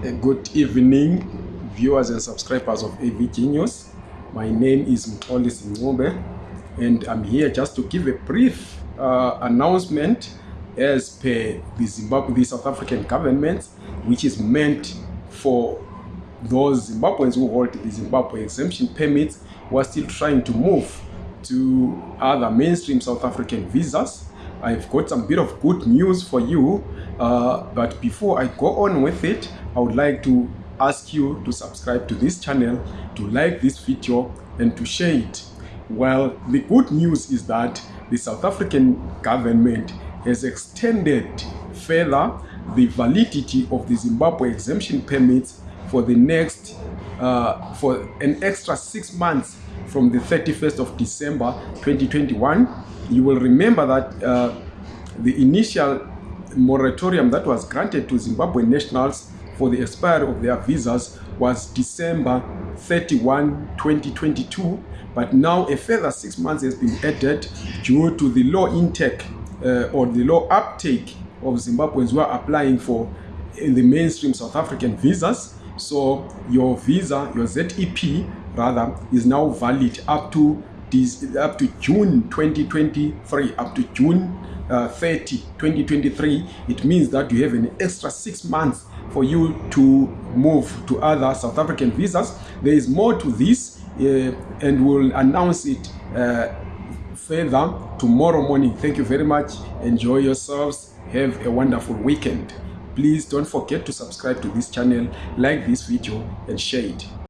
Good evening, viewers and subscribers of AV Genius. My name is Mtoli Ngube, and I'm here just to give a brief uh, announcement as per the Zimbabwe, the South African government, which is meant for those Zimbabweans who hold the Zimbabwe exemption permits who are still trying to move to other mainstream South African visas. I've got some bit of good news for you, uh, but before I go on with it, I would like to ask you to subscribe to this channel, to like this video, and to share it. Well, the good news is that the South African government has extended further the validity of the Zimbabwe exemption permits for the next, uh, for an extra six months from the 31st of December 2021. You will remember that uh, the initial moratorium that was granted to Zimbabwe nationals for the expiry of their visas was December 31, 2022. But now a further six months has been added due to the low intake uh, or the low uptake of Zimbabweans who are applying for in the mainstream South African visas. So your visa, your ZEP rather, is now valid up to up to June 2023, up to June uh, 30, 2023. It means that you have an extra six months for you to move to other South African visas. There is more to this, uh, and we'll announce it uh, further tomorrow morning. Thank you very much. Enjoy yourselves. Have a wonderful weekend. Please don't forget to subscribe to this channel, like this video, and share it.